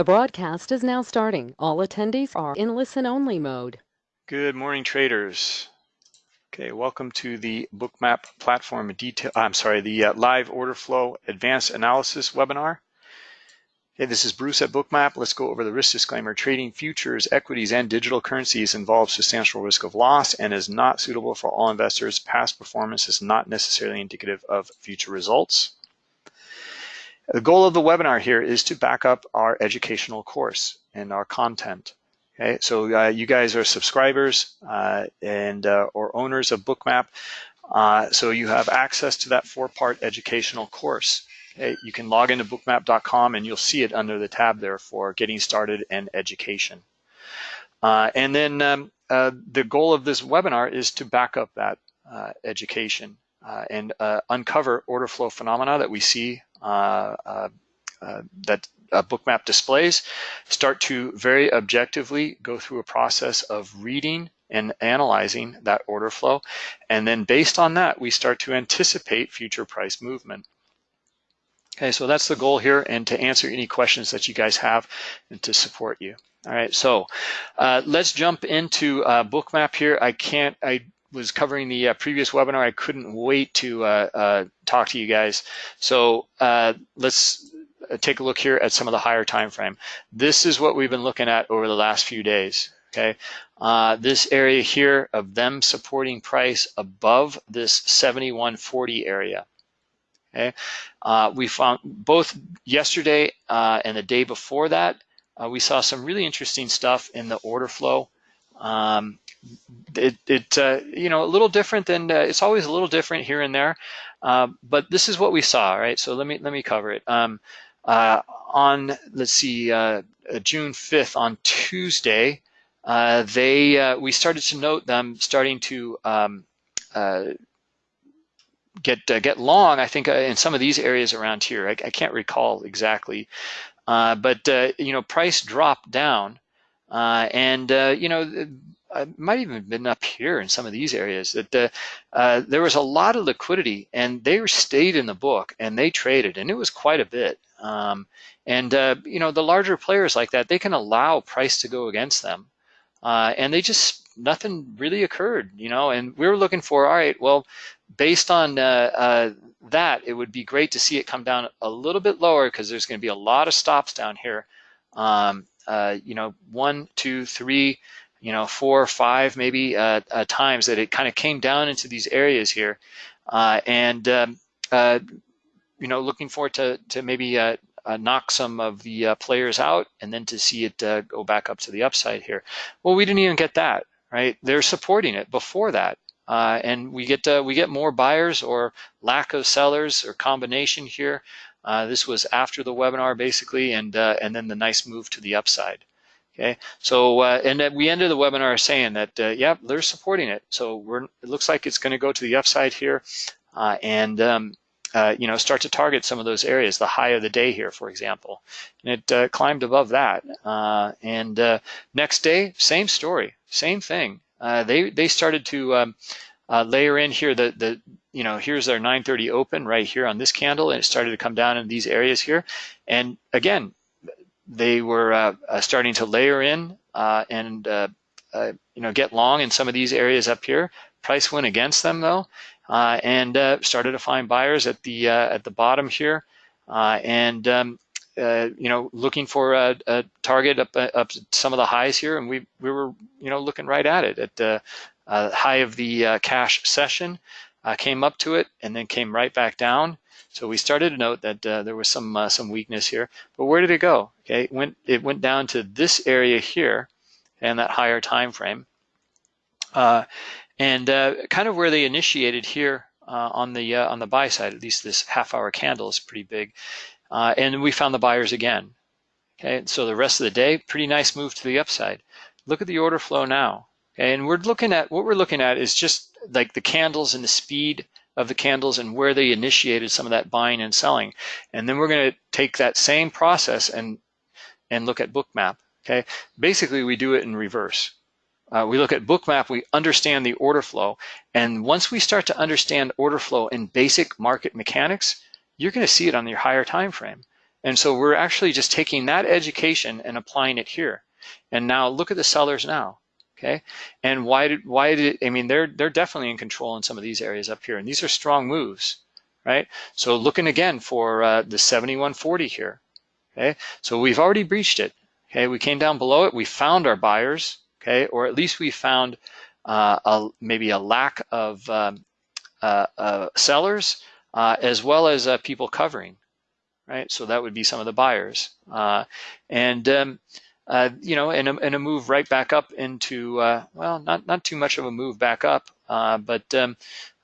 The broadcast is now starting. All attendees are in listen-only mode. Good morning, traders. Okay, welcome to the Bookmap platform detail. I'm sorry, the uh, live order flow advanced analysis webinar. Hey, this is Bruce at Bookmap. Let's go over the risk disclaimer. Trading futures, equities, and digital currencies involves substantial risk of loss and is not suitable for all investors. Past performance is not necessarily indicative of future results. The goal of the webinar here is to back up our educational course and our content. Okay, so uh, you guys are subscribers uh, and uh, or owners of Bookmap, uh, so you have access to that four-part educational course. Okay, you can log into bookmap.com and you'll see it under the tab there for getting started and education. Uh, and then um, uh, the goal of this webinar is to back up that education and uncover order flow phenomena that we see that bookmap displays, start to very objectively go through a process of reading and analyzing that order flow. And then based on that, we start to anticipate future price movement. Okay, so that's the goal here and to answer any questions that you guys have and to support you. All right, so uh, let's jump into uh, Bookmap here. I can't, I was covering the uh, previous webinar. I couldn't wait to uh, uh, talk to you guys. So uh, let's uh, take a look here at some of the higher time frame. This is what we've been looking at over the last few days. Okay, this area here of them supporting price above this 7140 area. Okay, we found both yesterday and the day before that, we saw some really interesting stuff in the order flow. Um, it, it uh, you know, a little different than, uh, it's always a little different here and there, uh, but this is what we saw, right? So let me, let me cover it. Um, uh, on, let's see, uh, June 5th, on Tuesday, uh, they, we started to note them starting to um, get get long. I think in some of these areas around here, I, I can't recall exactly, but you know, price dropped down, and you know, I might even have been up here in some of these areas that uh, uh, there was a lot of liquidity and they stayed in the book and they traded and it was quite a bit. Um, and uh, you know the larger players like that they can allow price to go against them, uh, and they just nothing really occurred. You know, and we were looking for all right. Well, based on uh, uh, that, it would be great to see it come down a little bit lower because there's going to be a lot of stops down here. Um, you know, one, two, three you know, four or five maybe uh, uh, times that it kind of came down into these areas here. Uh, and, um, uh, you know, looking forward to, to maybe uh, uh, knock some of the players out and then to see it go back up to the upside here. Well, we didn't even get that, right? They're supporting it before that. and we get we get more buyers or lack of sellers or combination here. this was after the webinar basically, and and then the nice move to the upside. Okay, so uh, and we ended the webinar saying that uh, yeah, they're supporting it. So we're it looks like it's going to go to the upside here, uh, and um, uh, you know start to target some of those areas, the high of the day here, for example, and it uh, climbed above that. Uh, and next day, same story, same thing. they they started to um, layer in here the the you know here's our 930 open right here on this candle, and it started to come down in these areas here, and again they were uh, uh, starting to layer in uh, and you know get long in some of these areas up here. Price went against them though, and started to find buyers at the at the bottom here, and um, uh, you know, looking for a, a, target up up some of the highs here, and we we were you know looking right at it at the uh, high of the uh, cash session, came up to it, and then came right back down, so we started to note that uh, there was some uh, some weakness here, but where did it go? Okay, it went it went down to this area here, and that higher time frame, uh, and uh, kind of where they initiated here uh, on the uh, on the buy side. At least this half hour candle is pretty big, and we found the buyers again. Okay, so the rest of the day, pretty nice move to the upside. Look at the order flow now. Okay, and we're looking at what we're looking at is just like the candles and the speed of the candles and where they initiated some of that buying and selling. And then we're going to take that same process and and look at bookmap. Okay, basically we do it in reverse. Uh, we look at bookmap, we understand the order flow, and once we start to understand order flow in basic market mechanics, you're going to see it on your higher time frame. And so we're actually just taking that education and applying it here. And now look at the sellers now. Okay, and why did why did I mean they're they're definitely in control in some of these areas up here, and these are strong moves, right? So looking again for uh, the 7140 here. Okay, so we've already breached it. Okay, we came down below it, we found our buyers. Okay, or at least we found uh, a, maybe a lack of um, uh, uh sellers uh, as well as uh, people covering, right? So that would be some of the buyers, and. Um, uh, you know, and a, a move right back up into, uh, well, not, not too much of a move back up, uh, but, um,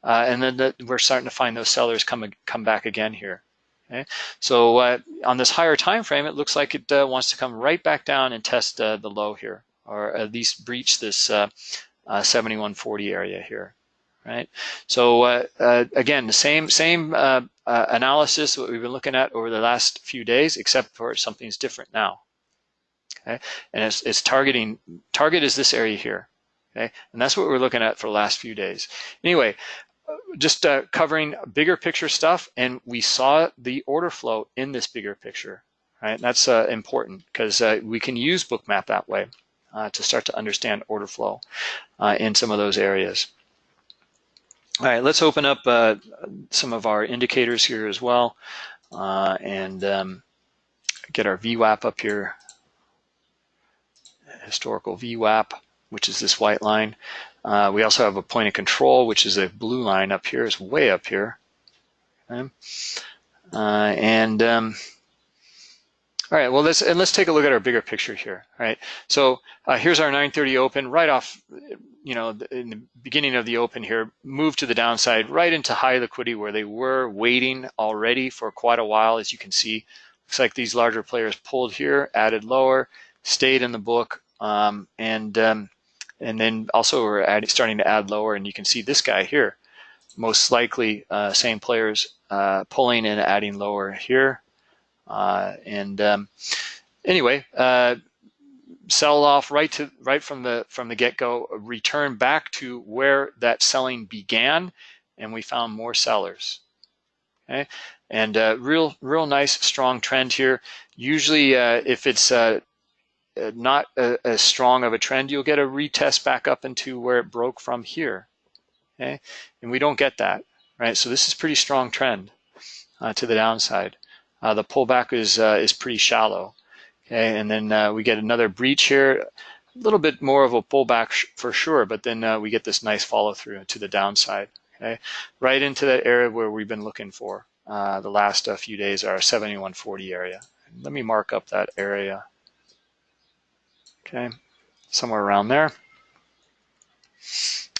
uh, and then the, we're starting to find those sellers come, come back again here. Okay, so uh, on this higher time frame, it looks like it wants to come right back down and test the low here, or at least breach this 7140 area here right? So uh, uh, again, the same same uh, analysis what we've been looking at over the last few days, except for something's different now okay? And it's, it's targeting, target is this area here, okay? And that's what we're looking at for the last few days. Anyway, just uh, covering bigger picture stuff, and we saw the order flow in this bigger picture, right? That's uh, important because uh, we can use Bookmap that way uh, to start to understand order flow uh, in some of those areas. All right, let's open up uh, some of our indicators here as well and um, get our VWAP up here historical VWAP, which is this white line. Uh, we also have a point of control, which is a blue line up here, is way up here. Okay. Uh, and um, all right, well, let's and let's take a look at our bigger picture here. All right, so uh, here's our 930 open right off, you know, in the beginning of the open here, move to the downside right into high liquidity where they were waiting already for quite a while, as you can see. Looks like these larger players pulled here, added lower, stayed in the book, um, and um, and then also we're adding, starting to add lower, and you can see this guy here, most likely uh, same players uh, pulling and adding lower here. Uh, and um, anyway, uh, sell off right to right from the from the get-go, return back to where that selling began, and we found more sellers. Okay, and uh, real real nice strong trend here. Usually, uh, if it's uh, not as strong of a trend, you'll get a retest back up into where it broke from here. Okay, and we don't get that, right? So this is pretty strong trend uh, to the downside. Uh, the pullback is uh, is pretty shallow. Okay, and then uh, we get another breach here, a little bit more of a pullback for sure, but then uh, we get this nice follow through to the downside. Okay, right into that area where we've been looking for the last few days, our 7140 area. Let me mark up that area okay, somewhere around there.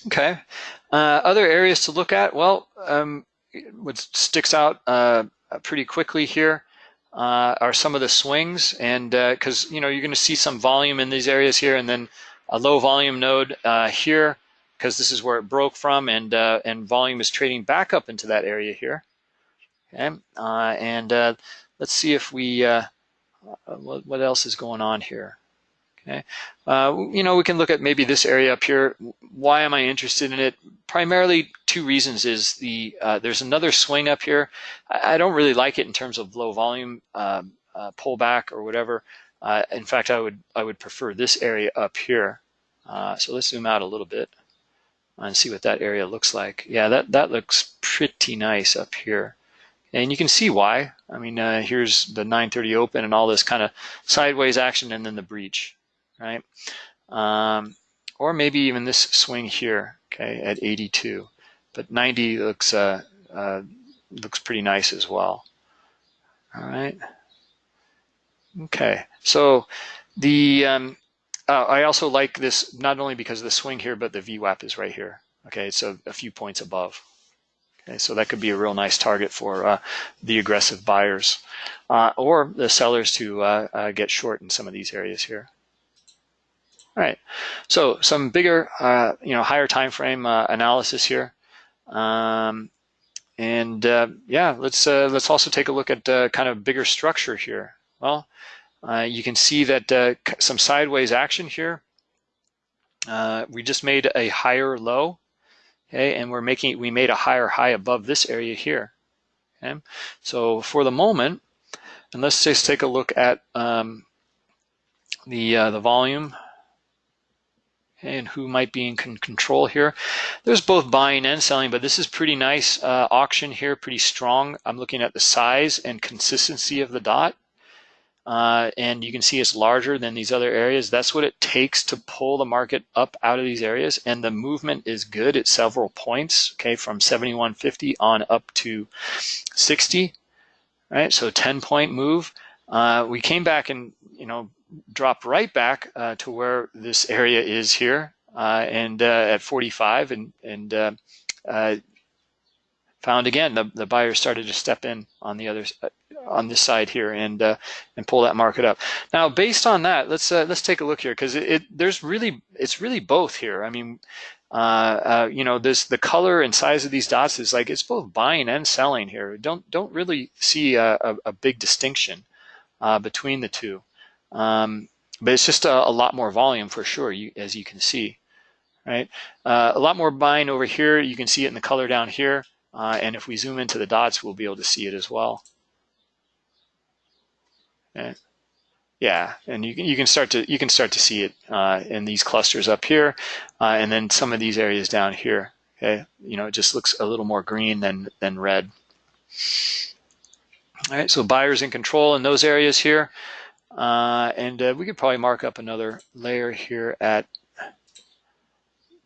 Okay, uh, other areas to look at, well, um, what sticks out uh, pretty quickly here uh, are some of the swings, and because uh, you know you're going to see some volume in these areas here, and then a low volume node uh, here, because this is where it broke from, and uh, and volume is trading back up into that area here. Okay, and let's see if we what else is going on here. Okay, uh, you know, we can look at maybe this area up here. Why am I interested in it? Primarily two reasons is the uh, there's another swing up here. I, I, don't really like it in terms of low volume um, uh, pullback or whatever. Uh, in fact, I would I would prefer this area up here. Uh, so let's zoom out a little bit and see what that area looks like. Yeah, that that looks pretty nice up here. And you can see why. I mean, uh, here's the 930 open and all this kind of sideways action and then the breach right? Um, or maybe even this swing here, okay, at 82. But 90 looks uh, uh, looks pretty nice as well. All right. Okay, so the um, uh, I also like this not only because of the swing here, but the VWAP is right here. Okay, a, a few points above. Okay, so that could be a real nice target for uh, the aggressive buyers uh, or the sellers to uh, uh, get short in some of these areas here. All right, so some bigger, uh, you know, higher time frame uh, analysis here. Um, and uh, yeah, let's uh, let's also take a look at uh, kind of bigger structure here. Well, uh, you can see that some sideways action here. we just made a higher low, okay, and we're making we made a higher high above this area here. Okay, so for the moment, And let's just take a look at um, the the volume and who might be in control here. There's both buying and selling, but this is pretty nice uh, auction here, pretty strong. I'm looking at the size and consistency of the dot. Uh, and you can see it's larger than these other areas. That's what it takes to pull the market up out of these areas. And the movement is good at several points, okay, from 71.50 on up to 60, right? So 10 point move. Uh, we came back and, you know, dropped right back uh, to where this area is here uh, and uh, at 45 and, and found again the, the buyers started to step in on the other on this side here and uh, and pull that market up. Now, based on that, let's uh, let's take a look here because it, it, there's really it's really both here. I mean, uh, you know, this the color and size of these dots is like it's both buying and selling here. Don't don't really see a, a, a big distinction between the two, um, but it's just a, a, lot more volume for sure. You as you can see, right? Uh, a lot more buying over here. You can see it in the color down here. and if we zoom into the dots, we'll be able to see it as well. And, Yeah, and you can you can start to you can start to see it uh, in these clusters up here, uh, and then some of these areas down here. Okay, you know, it just looks a little more green than than red. All right, so buyers in control in those areas here, uh, and uh, we could probably mark up another layer here at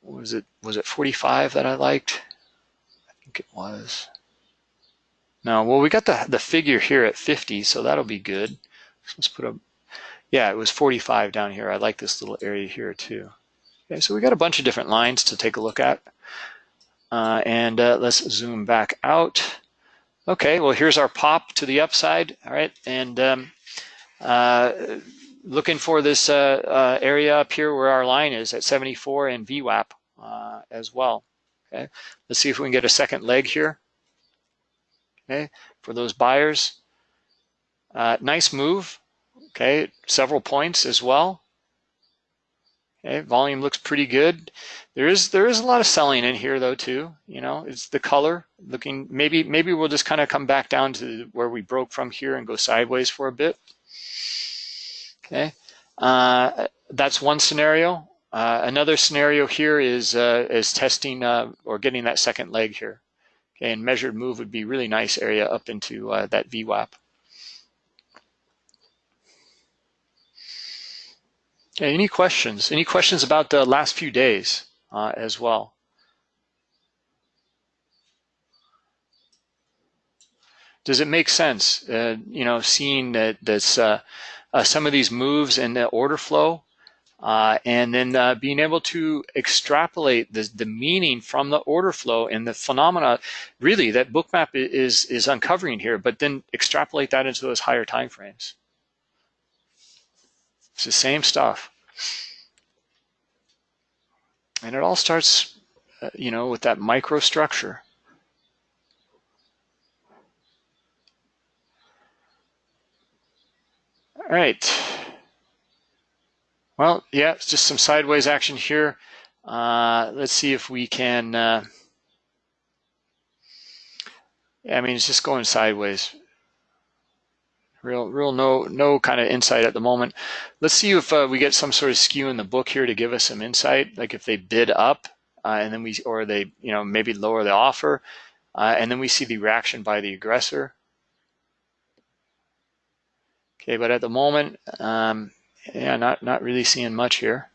was it was it 45 that I liked? I think it was. No, well we got the the figure here at 50, so that'll be good. So let's put a, yeah, it was 45 down here. I like this little area here too. Okay, so we got a bunch of different lines to take a look at. Uh, and uh, let's zoom back out. Okay, well, here's our pop to the upside, all right? And um, looking for this uh, uh, area up here where our line is at 74 and VWAP uh, as well, okay? Let's see if we can get a second leg here, okay, for those buyers. Uh, nice move, okay, several points as well. Okay, volume looks pretty good. There is there is a lot of selling in here though too. You know, it's the color looking. Maybe maybe we'll just kind of come back down to where we broke from here and go sideways for a bit. Okay, uh, that's one scenario. Uh, another scenario here is uh, is testing uh, or getting that second leg here. Okay, and measured move would be really nice area up into uh, that VWAP. Okay, any questions? Any questions about the last few days uh, as well? Does it make sense, you know, seeing that this, some of these moves in the order flow uh, and then uh, being able to extrapolate the, the meaning from the order flow and the phenomena really that bookmap is is uncovering here but then extrapolate that into those higher time frames it's the same stuff. And it all starts, uh, you know, with that microstructure. All right. Well, yeah, it's just some sideways action here. Uh, let's see if we can. Uh, I mean, it's just going sideways. Real, real no, no kind of insight at the moment. Let's see if uh, we get some sort of skew in the book here to give us some insight. Like if they bid up, uh, and then we, or they, you know, maybe lower the offer, uh, and then we see the reaction by the aggressor. Okay, but at the moment, um, yeah, not not really seeing much here.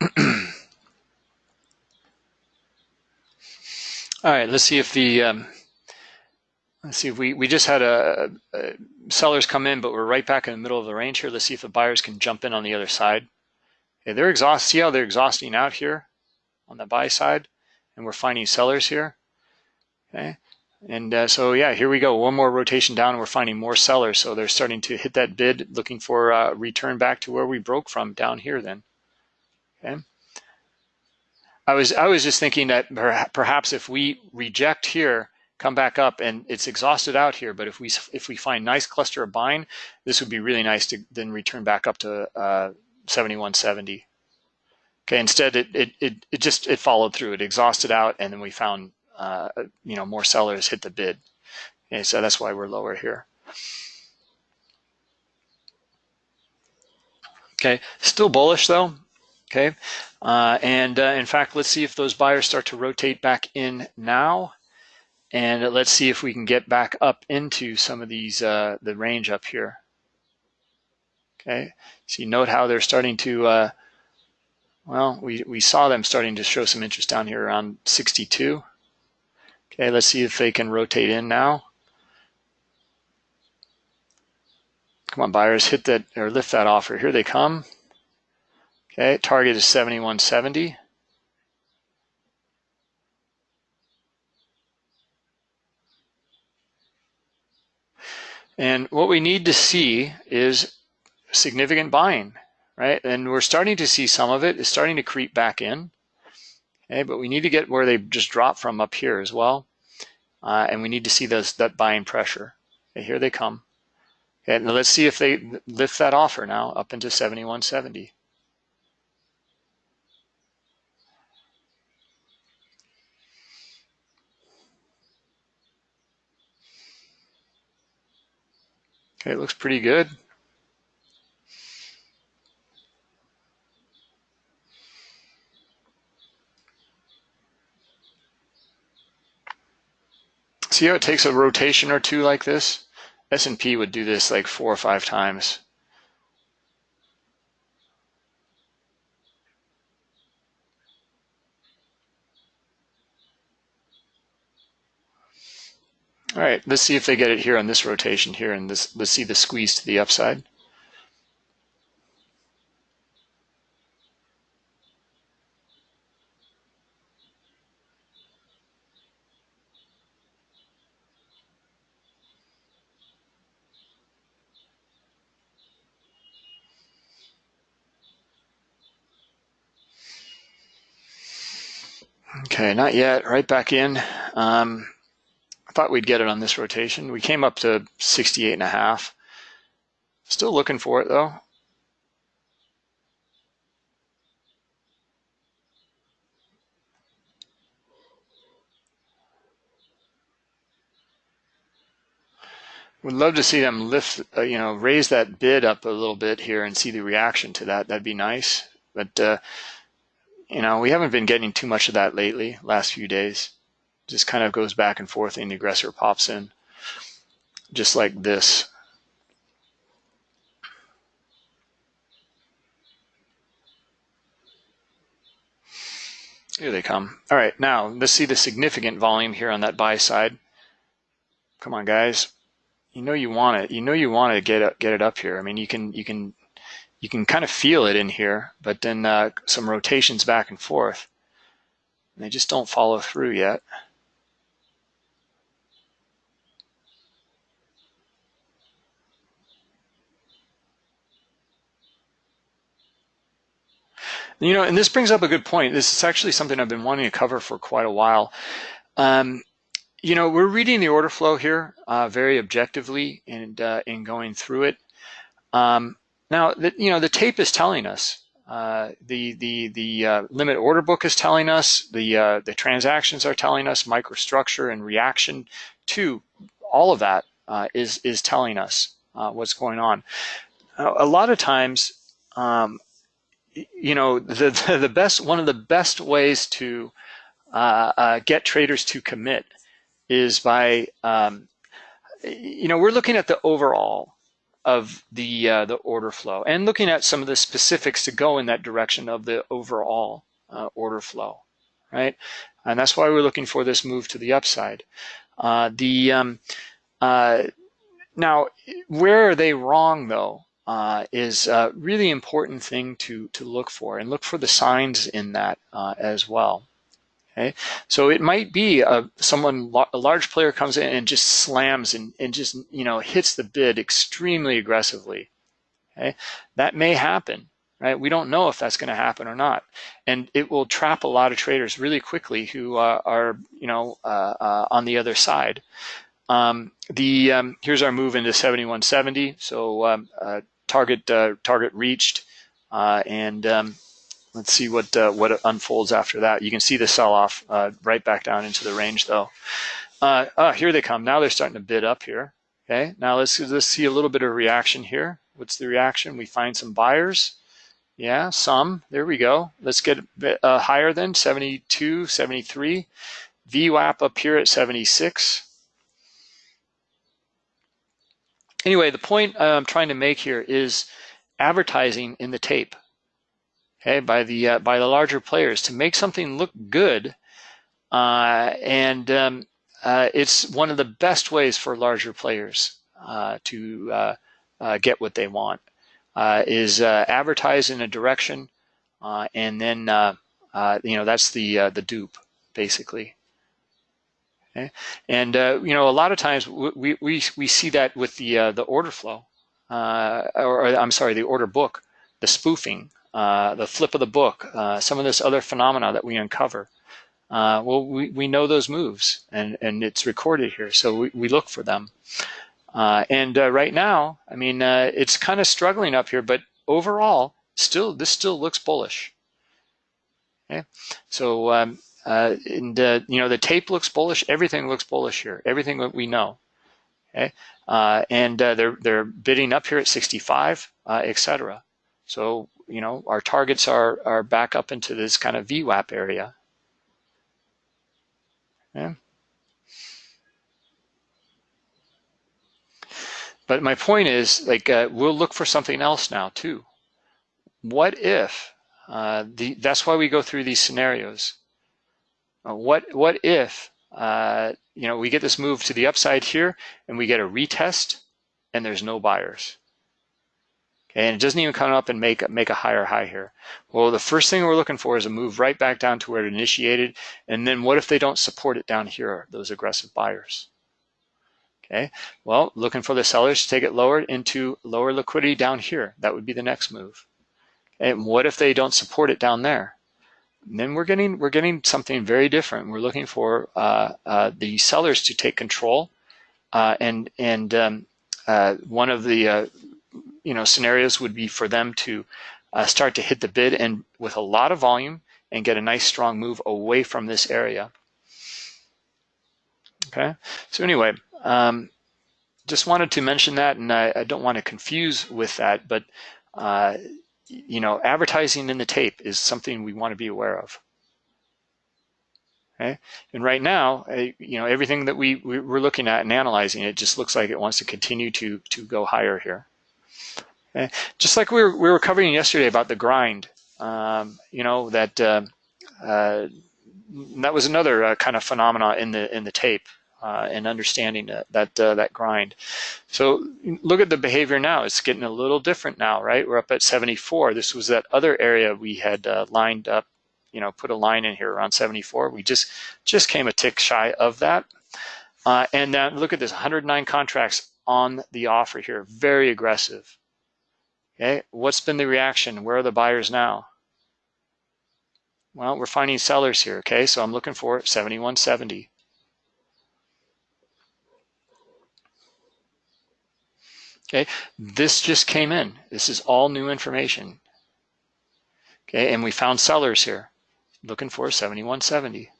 All right, let's see if the, um, let's see if we, we just had a, a, sellers come in, but we're right back in the middle of the range here. Let's see if the buyers can jump in on the other side. Okay, they're exhaust. See how they're exhausting out here on the buy side, and we're finding sellers here. Okay, and uh, so yeah, here we go. One more rotation down, and we're finding more sellers. So they're starting to hit that bid, looking for a return back to where we broke from down here. Then, okay. I was I was just thinking that perhaps if we reject here come back up and it's exhausted out here. But if we if we find nice cluster of buying, this would be really nice to then return back up to uh, 7170. Okay, instead it, it, it, it, just, it followed through. It exhausted out and then we found, uh, you know, more sellers hit the bid. Okay, so that's why we're lower here. Okay, still bullish though. Okay, uh, and uh, in fact, let's see if those buyers start to rotate back in now. And let's see if we can get back up into some of these, uh, the range up here. Okay, so you note how they're starting to, uh, well, we, we saw them starting to show some interest down here around 62. Okay, let's see if they can rotate in now. Come on, buyers, hit that or lift that offer. Here they come. Okay, target is 7170. And what we need to see is significant buying, right? And we're starting to see some of it is starting to creep back in. Okay, but we need to get where they just dropped from up here as well. Uh, and we need to see those that buying pressure. Okay, here they come. And let's see if they lift that offer now up into 7170. It looks pretty good. See how it takes a rotation or two like this? S&P would do this like four or five times. All right, let's see if they get it here on this rotation here, and this, let's see the squeeze to the upside. Okay, not yet. Right back in. Um, thought we'd get it on this rotation. We came up to 68 and a half. Still looking for it though. Would love to see them lift, uh, you know, raise that bid up a little bit here and see the reaction to that. That'd be nice. But uh, you know, we haven't been getting too much of that lately, last few days. Just kind of goes back and forth and the aggressor pops in, just like this. Here they come. All right, now let's see the significant volume here on that buy side. Come on, guys. You know you want it. You know you want to get it, get it up here. I mean, you can you can you can kind of feel it in here, but then uh, some rotations back and forth. And they just don't follow through yet. You know, and this brings up a good point. This is actually something I've been wanting to cover for quite a while. Um, you know, we're reading the order flow here uh, very objectively and uh, in going through it. Um, now, the, you know, the tape is telling us, uh, the the the uh, limit order book is telling us, the uh, the transactions are telling us, microstructure and reaction to all of that uh, is is telling us what's going on. a lot of times, um, you know, the the best one of the best ways to uh, get traders to commit is by um, you know we're looking at the overall of the uh, the order flow and looking at some of the specifics to go in that direction of the overall uh, order flow, right? And that's why we're looking for this move to the upside. Uh, the um, uh, now, where are they wrong though? Uh, is a really important thing to to look for and look for the signs in that uh, as well. Okay, so it might be a, someone, a large player comes in and just slams and, and just you know hits the bid extremely aggressively. Okay, that may happen. right? We don't know if that's going to happen or not, and it will trap a lot of traders really quickly who uh, are, you know, uh, uh, on the other side. Um, the um, here's our move into 7170. So um, uh, target uh, target reached, uh, and um, let's see what what unfolds after that. You can see the sell-off right back down into the range though. oh, here they come. Now they're starting to bid up here. Okay, now let's let's see a little bit of reaction here. What's the reaction? We find some buyers. Yeah, some. There we go. Let's get a bit uh, higher than 72, 73. VWAP up here at 76. Anyway, the point I'm trying to make here is advertising in the tape, okay, by the uh, by the larger players to make something look good, uh, and um, uh, it's one of the best ways for larger players uh, to uh, get what they want uh, is uh, advertise in a direction, uh, and then uh, uh, you know that's the the dupe basically. Okay? And you know a lot of times we we we see that with the the order flow, or, or, I'm sorry, the order book, the spoofing, the flip of the book, some of this other phenomena that we uncover. Uh, well, we, we know those moves and, and it's recorded here, so we, we look for them. Uh, and uh, right now, I mean, uh, it's kind of struggling up here, but overall, still, this still looks bullish. Okay, so um, uh, and uh, you know the tape looks bullish. Everything looks bullish here. Everything that we know. Okay, uh, and they're they're bidding up here at 65, etc. So you know our targets are are back up into this kind of VWAP area. Okay. But my point is, like, uh, we'll look for something else now too. What if? Uh, the, that's why we go through these scenarios. Uh, what what if uh, you know we get this move to the upside here and we get a retest and there's no buyers? Okay, and it doesn't even come up and make make a higher high here. Well, the first thing we're looking for is a move right back down to where it initiated, and then what if they don't support it down here? Those aggressive buyers. Okay, well, looking for the sellers to take it lower into lower liquidity down here. That would be the next move. And what if they don't support it down there? Then we're getting we're getting something very different. We're looking for uh, uh, the sellers to take control, uh, and and um, uh, one of the uh, you know scenarios would be for them to uh, start to hit the bid and with a lot of volume and get a nice strong move away from this area. Okay, so anyway, um, just wanted to mention that, and I, I, don't want to confuse with that, but you know, advertising in the tape is something we want to be aware of. Okay, and right now, you know, everything that we we're looking at and analyzing, it just looks like it wants to continue to to go higher here. Okay? Just like we were we were covering yesterday about the grind, um, you know that. Uh, uh, that was another uh, kind of phenomena in the in the tape uh, and understanding that that, uh, that grind. So look at the behavior now. It's getting a little different now, right? We're up at 74. This was that other area we had uh, lined up, you know, put a line in here around 74. We just just came a tick shy of that. Uh, and now look at this, 109 contracts on the offer here, very aggressive. Okay, what's been the reaction? Where are the buyers now? Well, we're finding sellers here, okay? So I'm looking for 7170. Okay, this just came in. This is all new information. Okay, and we found sellers here looking for 7170.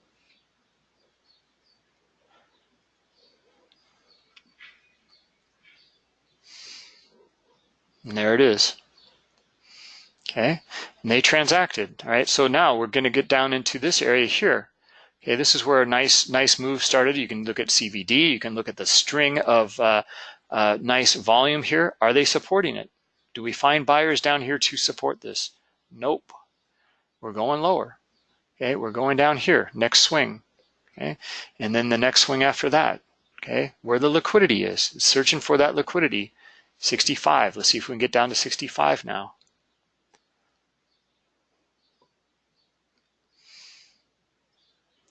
And there it is. Okay, and they transacted. All right, so now we're going to get down into this area here. Okay, this is where a nice nice move started. You can look at CVD. You can look at the string of uh, nice volume here. Are they supporting it? Do we find buyers down here to support this? Nope. We're going lower. Okay, we're going down here, next swing. Okay, and then the next swing after that. Okay, where the liquidity is, searching for that liquidity. 65. Let's see if we can get down to 65 now.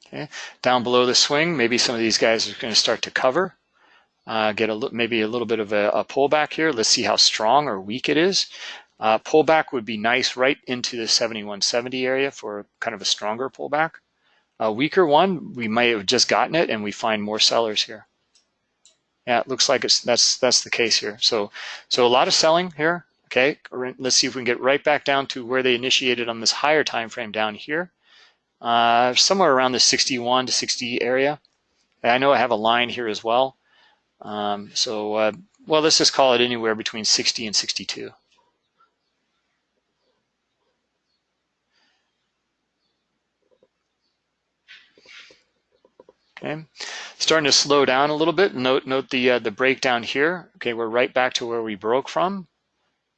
Okay, down below the swing, maybe some of these guys are going to start to cover uh, get a maybe a little bit of a, a, pullback here. Let's see how strong or weak it is. Uh, pullback would be nice right into the 7170 area for kind of a stronger pullback. A weaker one, we might have just gotten it and we find more sellers here. Yeah, it looks like it's that's that's the case here. So so a lot of selling here. Okay, let's see if we can get right back down to where they initiated on this higher time frame down here, uh, somewhere around the 61 to 60 area. I know I have a line here as well. Um, so uh, well, let's just call it anywhere between 60 and 62. Okay, starting to slow down a little bit. Note note the uh, the breakdown here. Okay, we're right back to where we broke from.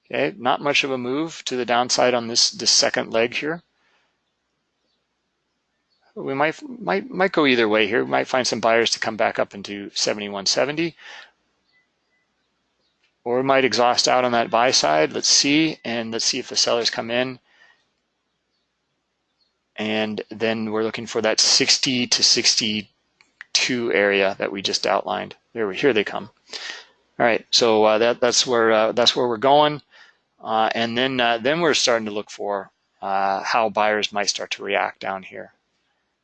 Okay, not much of a move to the downside on this this second leg here. We might might might go either way here. We might find some buyers to come back up into 71.70, or we might exhaust out on that buy side. Let's see, and let's see if the sellers come in. And then we're looking for that 60 to 62 area that we just outlined. There, we here they come. All right, so uh, that that's where uh, that's where we're going, uh, and then uh, then we're starting to look for uh, how buyers might start to react down here.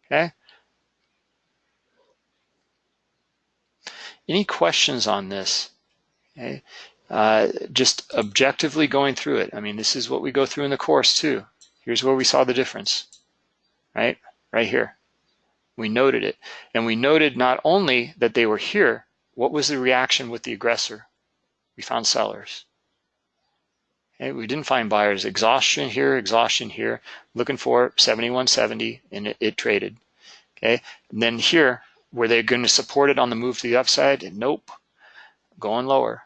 Okay. Any questions on this? Okay. Uh, just objectively going through it. I mean, this is what we go through in the course too. Here's where we saw the difference, right? Right here. We noted it. And we noted not only that they were here, what was the reaction with the aggressor? We found sellers. We didn't find buyers. Exhaustion here, exhaustion here, looking for 7170, and it, it traded. Okay, and then here, were they going to support it on the move to the upside? Nope, going lower.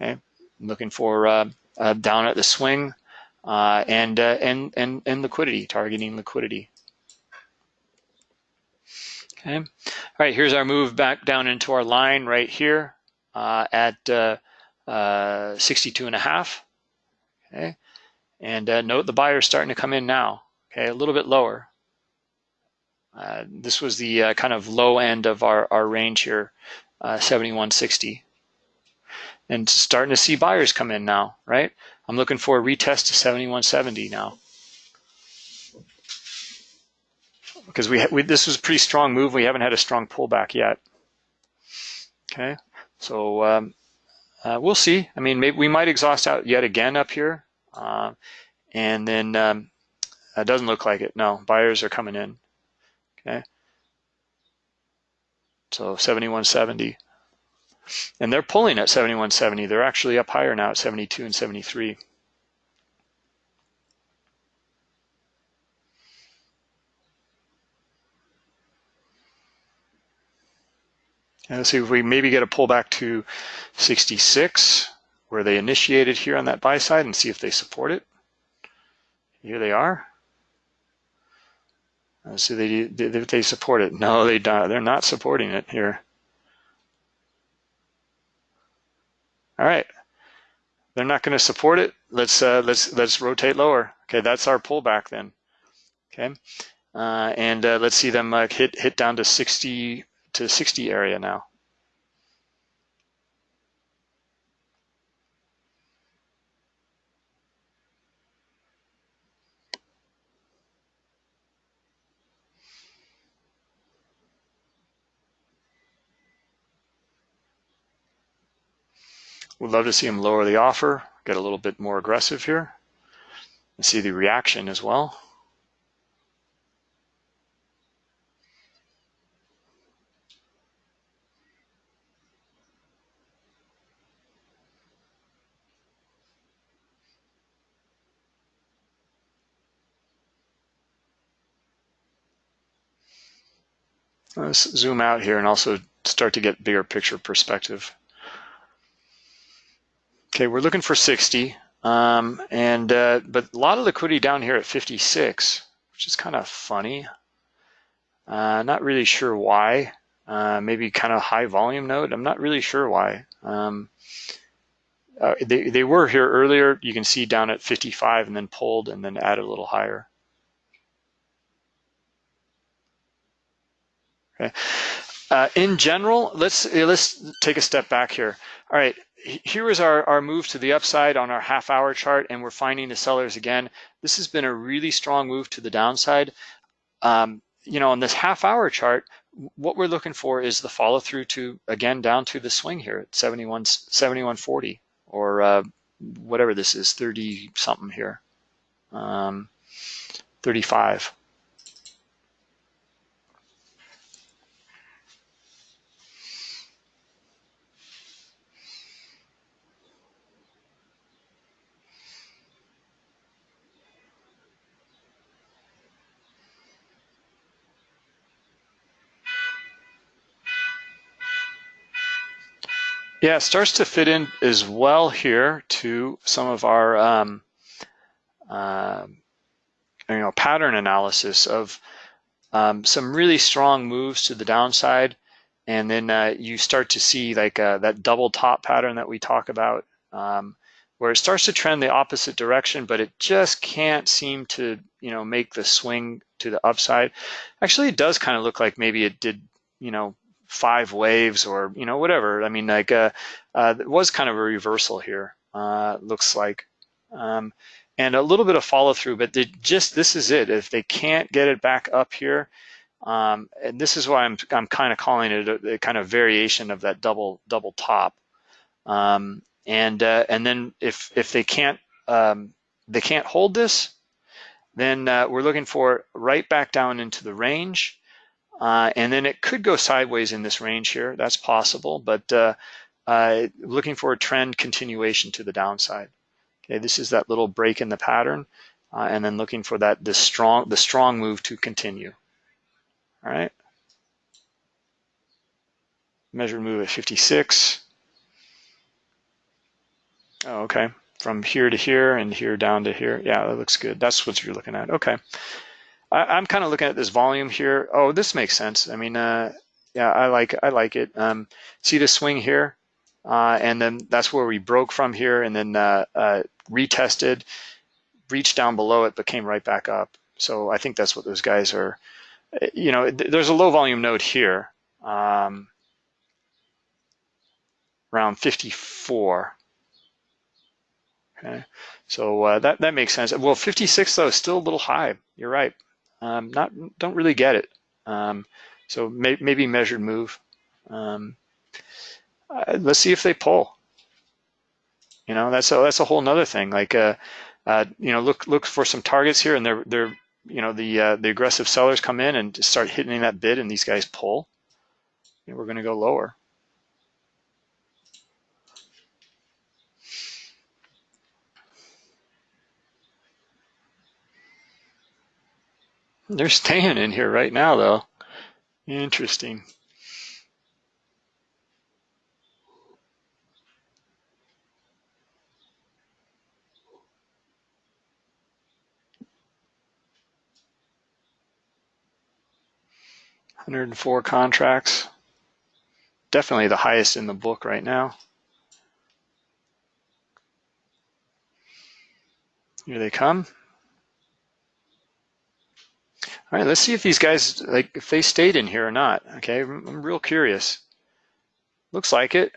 Okay, looking for uh, uh, down at the swing uh, and, uh, and and and liquidity, targeting liquidity. Okay. All right, here's our move back down into our line right here uh, at uh, 62 and a half. Okay. And uh, note the buyer is starting to come in now. Okay, a little bit lower. Uh, this was the uh, kind of low end of our, our range here, 7160. And starting to see buyers come in now, right? I'm looking for a retest to 7170 now. because we, we, this was a pretty strong move. We haven't had a strong pullback yet. Okay, so um, uh, we'll see. I mean, maybe we might exhaust out yet again up here, uh, and then um, it doesn't look like it. No, buyers are coming in. Okay, so 7170, and they're pulling at 7170. They're actually up higher now at 72 and 73. And let's see if we maybe get a pullback to 66, where they initiated here on that buy side and see if they support it. Here they are. Let's see if they, if they support it. No, they don't. They're not supporting it here. All right. They're not going to support it. Let's uh, let's let's rotate lower. Okay, that's our pullback then. Okay, uh, and uh, let's see them uh, hit hit down to 60 to 60 area now. We'd love to see them lower the offer, get a little bit more aggressive here, and see the reaction as well. Let's zoom out here and also start to get bigger picture perspective. Okay, we're looking for 60, um, and uh, but a lot of liquidity down here at 56, which is kind of funny. Uh, not really sure why. Uh, maybe kind of high volume node. I'm not really sure why. Um, uh, they, they were here earlier. You can see down at 55 and then pulled and then added a little higher. Okay. Uh, in general, let's let's take a step back here. All right, here is our, our move to the upside on our half hour chart and we're finding the sellers again. This has been a really strong move to the downside. Um, you know, on this half hour chart, what we're looking for is the follow through to, again, down to the swing here at 71, 7140 or uh, whatever this is, 30 something here, um, 35. Yeah, it starts to fit in as well here to some of our um, uh, you know pattern analysis of um, some really strong moves to the downside, and then uh, you start to see like uh, that double top pattern that we talk about, um, where it starts to trend the opposite direction, but it just can't seem to you know make the swing to the upside. Actually, it does kind of look like maybe it did you know five waves or you know whatever. I mean, like uh, uh, it was kind of a reversal here. Uh, looks like, um, and a little bit of follow through, but they just this is it. If they can't get it back up here, um, and this is why I'm I'm kind of calling it a, a, kind of variation of that double double top. Um, and uh, and then if if they can't um, they can't hold this, then uh, we're looking for right back down into the range. Uh, and then it could go sideways in this range here. That's possible, but uh, uh, looking for a trend continuation to the downside. Okay, this is that little break in the pattern, uh, and then looking for that the strong the strong move to continue. All right. Measured move at 56. Oh, okay. From here to here and here down to here. Yeah, that looks good. That's what you're looking at. Okay. I, am kind of looking at this volume here. Oh, this makes sense. I mean, uh, yeah, I like I like it. Um, see the swing here, uh, and then that's where we broke from here, and then uh, uh, retested, reached down below it, but came right back up. So I think that's what those guys are. You know, there's a low volume node here, um, around 54. Okay, so uh, that that makes sense. Well, 56 though is still a little high. You're right um, not don't really get it. Um, so may, maybe measured move. Um, uh, let's see if they pull. You know, that's a that's a whole nother thing. Like, uh, uh, you know, look look for some targets here, and they're they're you know the uh, the aggressive sellers come in and start hitting that bid, and these guys pull. Know, we're going to go lower. They're staying in here right now, though. Interesting. Hundred and four contracts. Definitely the highest in the book right now. Here they come. All right, let's see if these guys, like, if they stayed in here or not. Okay, I'm real curious. Looks like it.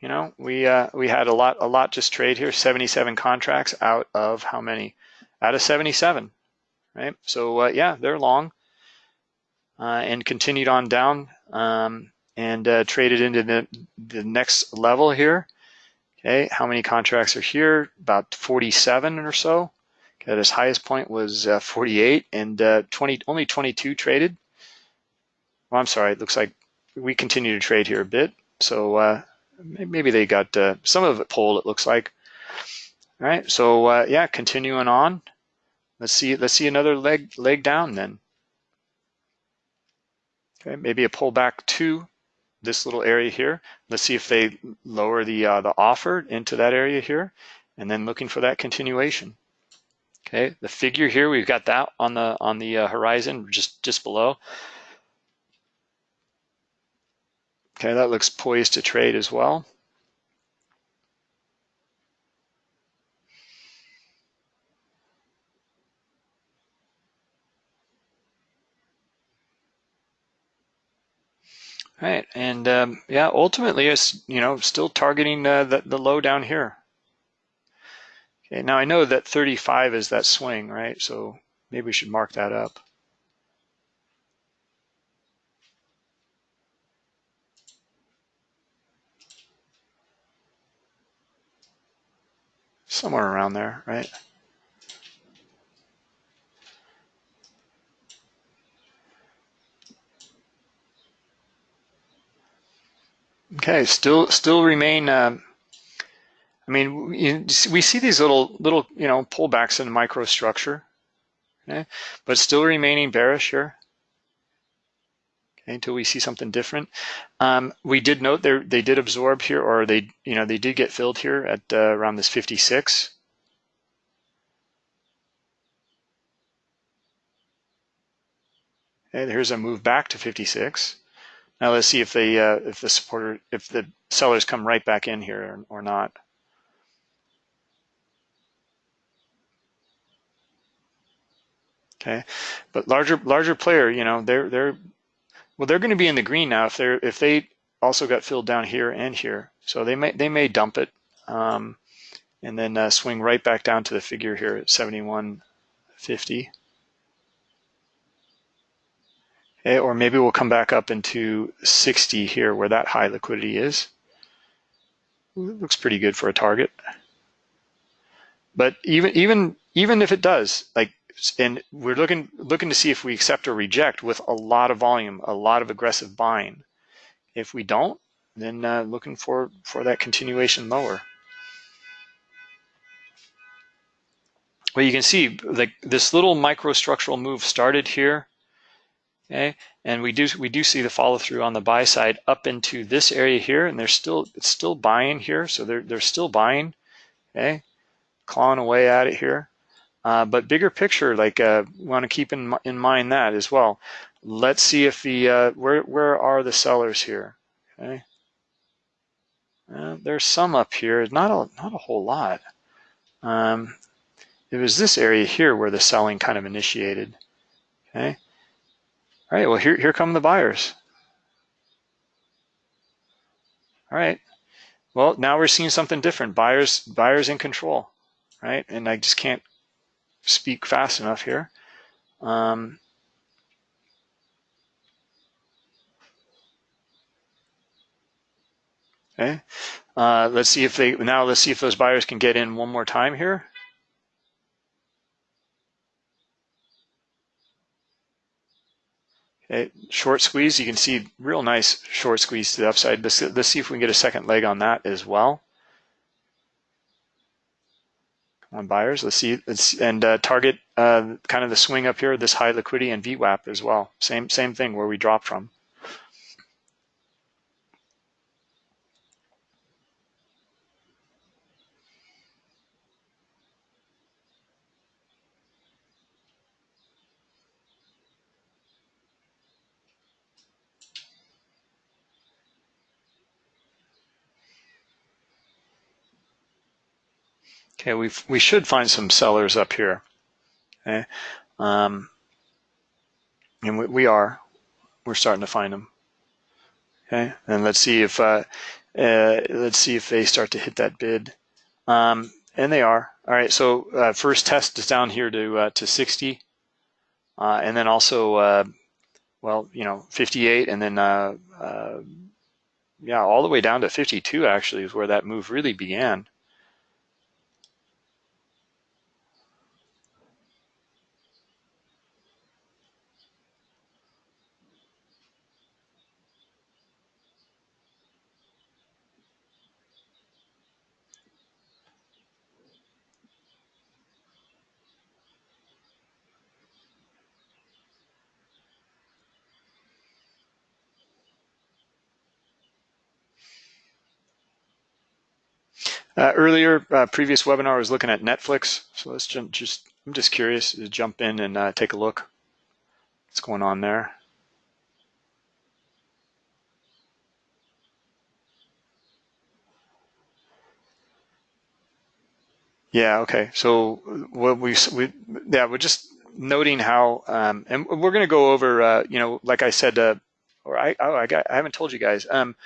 You know, we uh, we had a lot, a lot just trade here. 77 contracts out of how many? Out of 77, right? So uh, yeah, they're long, uh, and continued on down um, and uh, traded into the the next level here. Okay, how many contracts are here? About 47 or so. At his highest point was uh, 48 and uh, 20, only 22 traded. Well, I'm sorry, it looks like we continue to trade here a bit. So uh, maybe they got uh, some of it pulled, it looks like. All right, so uh, yeah, continuing on. Let's see, let's see another leg leg down then. Okay, maybe a pullback to this little area here. Let's see if they lower the uh, the offer into that area here, and then looking for that continuation. Okay, the figure here, we've got that on the on the uh, horizon, just just below. Okay, that looks poised to trade as well. right, and um, yeah, ultimately, it's you know still targeting uh, the the low down here. Okay, now I know that 35 is that swing, right? So maybe we should mark that up. Somewhere around there, right? Okay, still still remain. Um, I mean, we see these little little you know pullbacks in the microstructure, okay, but still remaining bearish here. Okay, until we see something different. Um, we did note they they did absorb here, or they you know they did get filled here at uh, around this 56. Okay, here's a move back to 56. Now let's see if the uh, if the supporter if the sellers come right back in here or, or not. Okay, but larger larger player, you know, they're they're well, they're going to be in the green now if they're if they also got filled down here and here, so they may they may dump it um, and then uh, swing right back down to the figure here at 71.50. Okay, or maybe we'll come back up into 60 here where that high liquidity is. It looks pretty good for a target. But even even even if it does, like and we're looking looking to see if we accept or reject with a lot of volume, a lot of aggressive buying. If we don't, then uh, looking for for that continuation lower. Well, you can see like this little microstructural move started here Okay, and we do we do see the follow through on the buy side up into this area here, and they're still it's still buying here, so they're they're still buying. Okay, clawing away at it here. Uh, but bigger picture, like uh, want to keep in in mind that as well. Let's see if the uh, where where are the sellers here? Okay, uh, there's some up here, not a not a whole lot. Um, it was this area here where the selling kind of initiated. Okay. All right, well, here, here come the buyers. All right, well, now we're seeing something different. Buyers, buyers in control, right? And I just can't speak fast enough here. Um, okay, uh, let's see if they, now let's see if those buyers can get in one more time here. Okay, short squeeze, you can see real nice short squeeze to the upside. Let's, let's see if we can get a second leg on that as well. Come on, buyers. Let's see. Let's and uh, target uh, kind of the swing up here, this high liquidity and VWAP as well. Same same thing where we dropped from. Okay, we we should find some sellers up here. Okay, um, and we, we are. We're starting to find them. Okay, and let's see if uh, uh, let's see if they start to hit that bid. Um, and they are. All right, so uh, first test is down here to uh, to 60, uh, and then also, uh, well, you know, 58, and then yeah, all the way down to 52 actually is where that move really began. Uh, earlier, uh, previous webinar, was looking at Netflix. So let's jump, just, I'm just curious to jump in and uh, take a look. What's going on there? Yeah, okay. So what we, we yeah, we're just noting how, um, and we're going to go over, uh, you know, like I said, uh, or I, oh, I, got, I haven't told you guys. Um,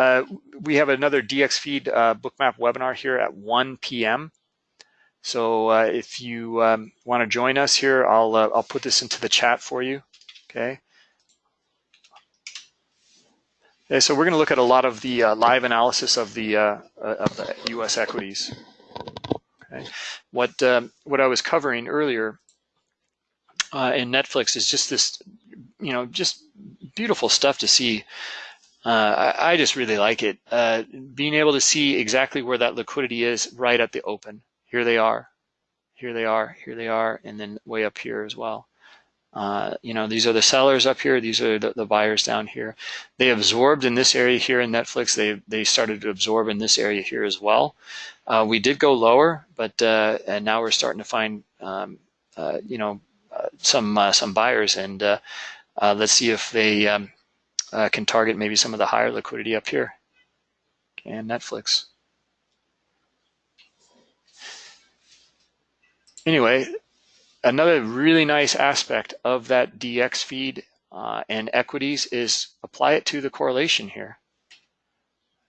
uh, we have another DXFeed uh, bookmap webinar here at 1 p.m. So uh, if you um, want to join us here, I'll uh, I'll put this into the chat for you. Okay. Okay, so we're going to look at a lot of the uh, live analysis of the of the U.S. equities. Okay. What um, what I was covering earlier in Netflix is just this, you know, just beautiful stuff to see uh, I, I, just really like it. Uh, being able to see exactly where that liquidity is right at the open. Here they are, here they are, here they are, and then way up here as well. Uh, you know, these are the sellers up here. These are the, the, buyers down here. They absorbed in this area here in Netflix. They they started to absorb in this area here as well. Uh, we did go lower, but uh, and now we're starting to find um, uh, you know uh, some some buyers, and let's see if they um, uh, can target maybe some of the higher liquidity up here. And Netflix. Anyway, another really nice aspect of that DX feed uh, and equities is apply it to the correlation here.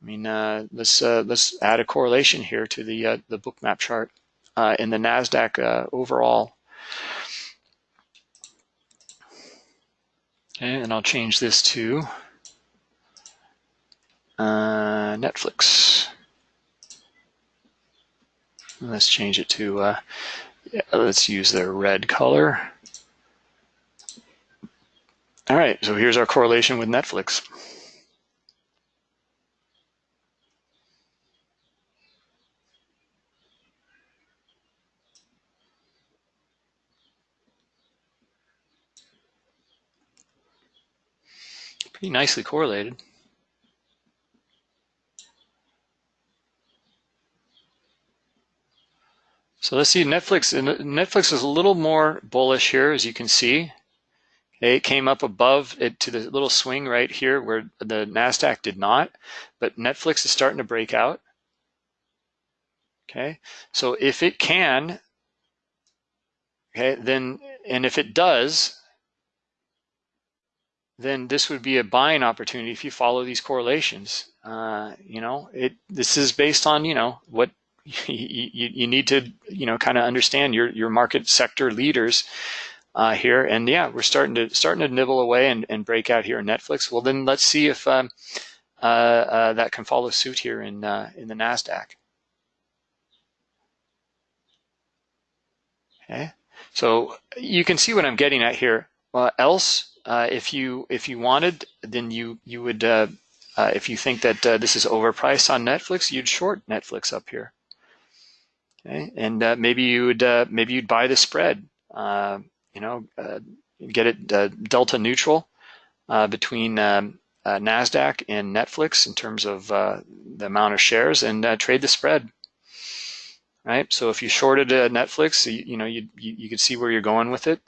I mean, uh, let's uh, let's add a correlation here to the uh, the bookmap chart uh, in the Nasdaq uh, overall. Okay, and I'll change this to uh, Netflix. Let's change it to, uh, yeah, let's use their red color. All right, so here's our correlation with Netflix. Pretty nicely correlated. So let's see Netflix. Netflix is a little more bullish here, as you can see. It came up above it to the little swing right here where the NASDAQ did not, but Netflix is starting to break out. Okay, so if it can, okay, then, and if it does, then this would be a buying opportunity if you follow these correlations. Uh, you know, it this is based on you know what you, you need to you know kind of understand your your market sector leaders uh, here. And yeah, we're starting to starting to nibble away and, and break out here in Netflix. Well, then let's see if um, uh, uh, that can follow suit here in uh, in the Nasdaq. Okay, so you can see what I'm getting at here. else uh, if you if you wanted, then you you would uh, uh, if you think that uh, this is overpriced on Netflix, you'd short Netflix up here. Okay, and uh, maybe you would uh, maybe you'd buy the spread. you know, get it delta neutral between um, Nasdaq and Netflix in terms of the amount of shares, and trade the spread right? So if you shorted Netflix, you, you know you, you, you could see where you're going with it,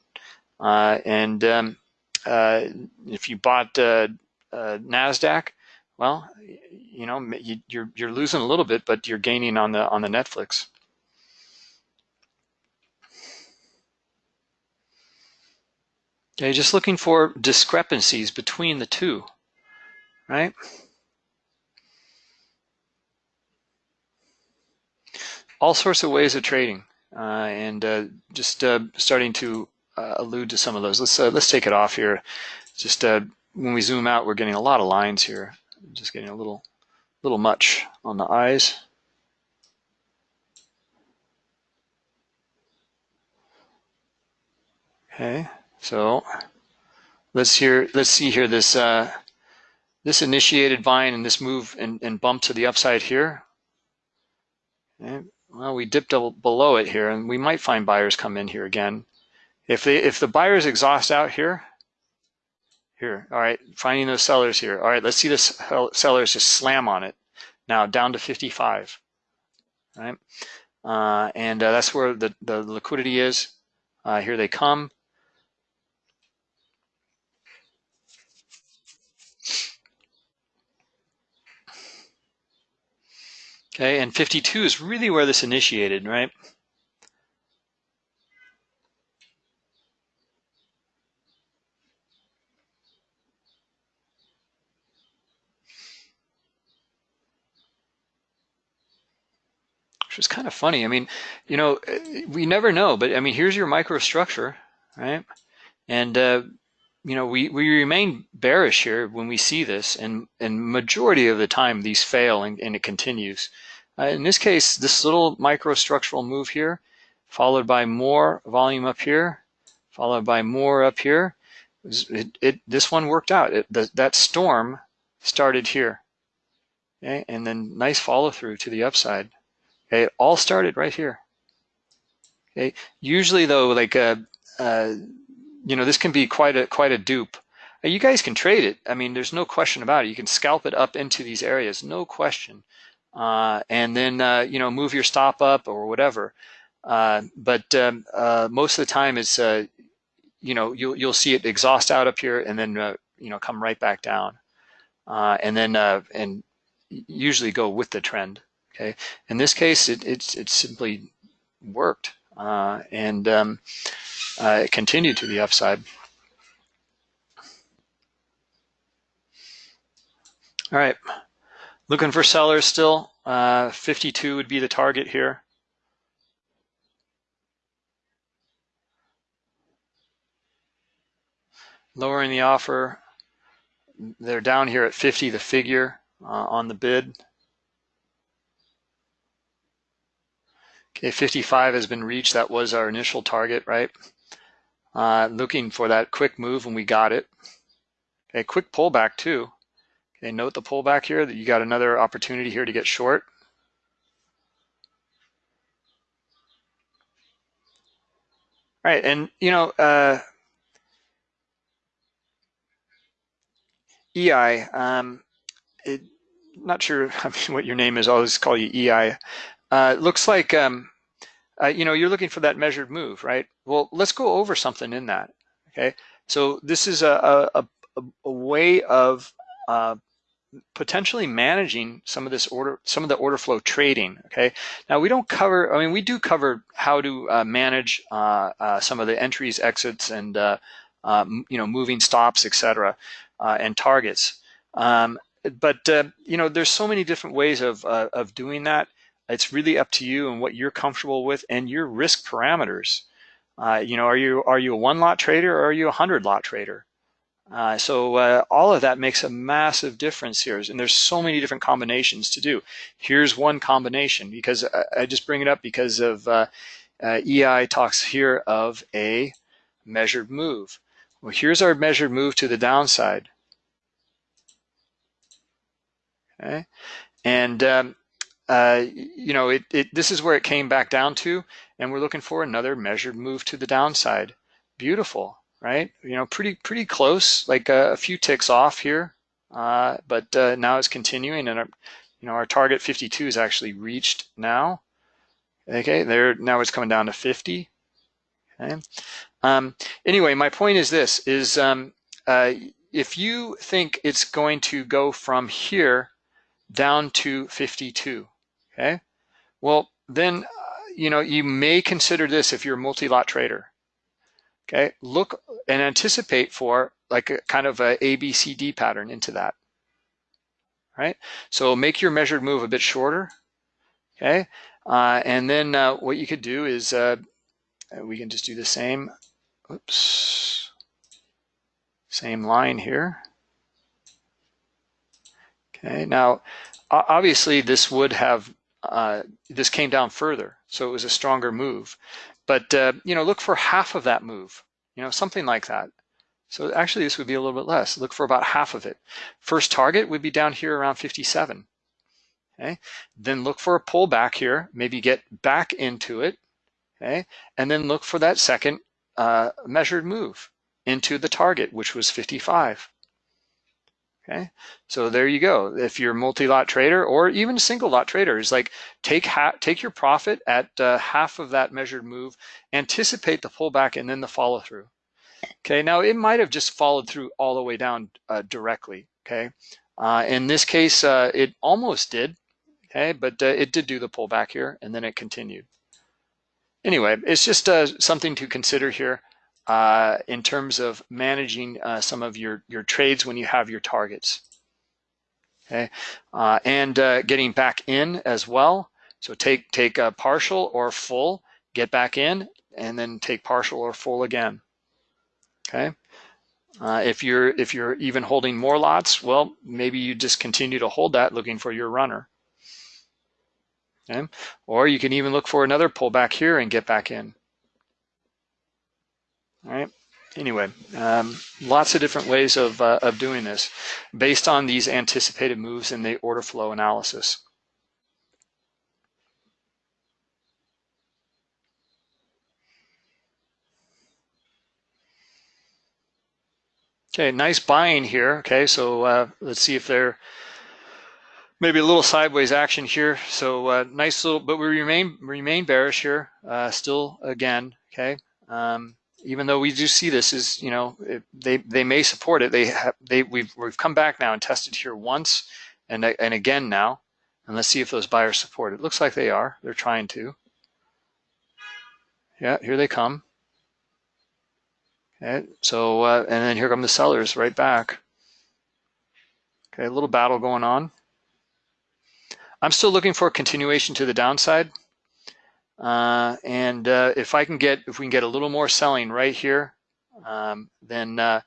uh, and um, uh, if you bought uh, uh, Nasdaq, well, you know you, you're you're losing a little bit, but you're gaining on the on the Netflix. Okay, just looking for discrepancies between the two, right? All sorts of ways of trading, uh, and uh, just uh, starting to uh, allude to some of those. Let's uh, let's take it off here. Just uh, when we zoom out, we're getting a lot of lines here. Just getting a little little much on the eyes. Okay, so let's hear let's see here this uh, this initiated vine and this move and, and bump to the upside here. Okay. Well, we dipped below it here, and we might find buyers come in here again. If they if the buyers exhaust out here, here, all right, finding those sellers here. All right, let's see the sellers just slam on it. Now down to 55, right? Uh, and uh, that's where the, the liquidity is. Uh, here they come. Okay, and 52 is really where this initiated, right? Is kind of funny. I mean, you know, we never know, but I mean, here's your microstructure, right? And uh, you know, we, we remain bearish here when we see this, and and majority of the time these fail and, and it continues. Uh, in this case, this little microstructural move here, followed by more volume up here, followed by more up here. It, it this one worked out. It, the, that storm started here, okay, and then nice follow through to the upside. Okay, it all started right here. Okay, usually though, like uh, uh, you know, this can be quite a quite a dupe. Uh, you guys can trade it. I mean, there's no question about it. You can scalp it up into these areas, no question, uh, and then uh, you know move your stop up or whatever. Uh, but um, uh, most of the time, it's uh, you know you'll you'll see it exhaust out up here and then you know come right back down, and then and usually go with the trend. Okay, in this case, it it's it simply worked, and um, uh, it continued to the upside. All right, looking for sellers still. Uh, 52 would be the target here. Lowering the offer. They're down here at 50, the figure uh, on the bid. Okay, 55 has been reached. That was our initial target, right? uh, looking for that quick move and we got it. Okay, quick pullback too. Okay, note the pullback here that you got another opportunity here to get short. All right, and you know, uh, EI, um, it, not sure I mean, what your name is, I'll just call you EI. Uh, looks like um, uh, you know, you're looking for that measured move, right? Well, let's go over something in that, okay? So this is a, a, a, way of uh, potentially managing some of this order, some of the order flow trading, okay? Now we don't cover, I mean, we do cover how to uh, manage uh, uh, some of the entries, exits, and, uh, you know, moving stops, etc., and targets. Um, but, you know, there's so many different ways of, of doing that. It's really up to you and what you're comfortable with and your risk parameters. Uh, you know, are you are you a one lot trader or are you a hundred lot trader? Uh, so uh, all of that makes a massive difference here, and there's so many different combinations to do. Here's one combination because I, I just bring it up because of uh, uh, EI talks here of a measured move. Well, here's our measured move to the downside. Okay, and um, uh, you know, it, it, this is where it came back down to, and we're looking for another measured move to the downside. Beautiful, right? You know, pretty pretty close, like a, a few ticks off here, uh, but uh, now it's continuing, and our, you know, our target 52 is actually reached now. Okay, there now it's coming down to 50. Okay. Um, anyway, my point is this: is um, uh, if you think it's going to go from here down to 52 Okay. Well, then, uh, you know, you may consider this if you're a multi-lot trader. Okay. Look and anticipate for like a kind of a ABCD pattern into that. Right. So make your measured move a bit shorter. Okay. Uh, and then uh, what you could do is uh, we can just do the same. Oops. Same line here. Okay. Now, obviously, this would have uh, this came down further, so it was a stronger move. But uh, you know, look for half of that move, you know, something like that. So actually, this would be a little bit less. Look for about half of it. First target would be down here around 57. Okay, then look for a pullback here. Maybe get back into it. Okay, and then look for that second uh, measured move into the target, which was 55. Okay, so there you go. If you're multi-lot trader or even single lot trader, is like take take your profit at uh, half of that measured move, anticipate the pullback and then the follow through. Okay, now it might have just followed through all the way down uh, directly. Okay, uh, in this case, uh, it almost did. Okay, but uh, it did do the pullback here and then it continued. Anyway, it's just uh, something to consider here uh, in terms of managing uh, some of your, your trades when you have your targets. Okay, uh, and uh, getting back in as well. So take take a partial or full, get back in, and then take partial or full again. Okay. Uh, if you're if you're even holding more lots, well, maybe you just continue to hold that, looking for your runner. Okay. Or you can even look for another pullback here and get back in. All right. Anyway, um, lots of different ways of, uh, of doing this based on these anticipated moves in the order flow analysis. Okay, nice buying here. Okay, so uh, let's see if they're maybe a little sideways action here. So uh, nice little, but we remain remain bearish here. Uh, still again. Okay, um, even though we do see this is you know it, they they may support it. They have they we've we've come back now and tested here once and and again now. And let's see if those buyers support it. Looks like they are. They're trying to. Yeah, here they come. Okay, so, uh, and then here come the sellers right back. Okay, a little battle going on. I'm still looking for a continuation to the downside. Uh, and uh, if I can get, if we can get a little more selling right here, um, then uh,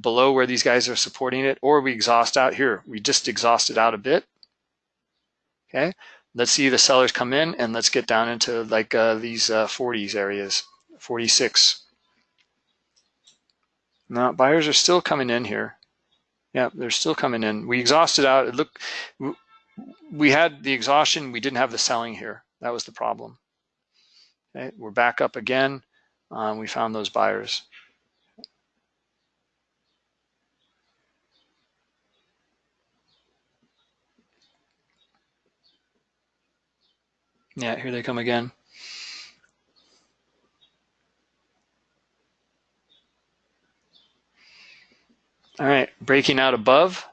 below where these guys are supporting it, or we exhaust out here. We just exhausted out a bit. Okay, let's see the sellers come in and let's get down into like uh, these 40s uh, areas, 46. Now buyers are still coming in here. Yeah, they're still coming in. We exhausted out. Look, we had the exhaustion. We didn't have the selling here. That was the problem. Okay, we're back up again. Um, we found those buyers. Yeah, here they come again. All right, breaking out above.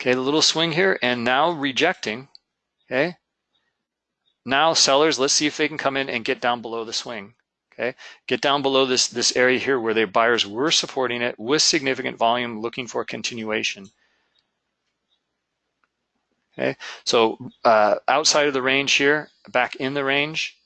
Okay, the little swing here and now rejecting. Okay. Now sellers, let's see if they can come in and get down below the swing. Okay, get down below this, this area here where their buyers were supporting it with significant volume looking for continuation. Okay, so uh, outside of the range here, back in the range.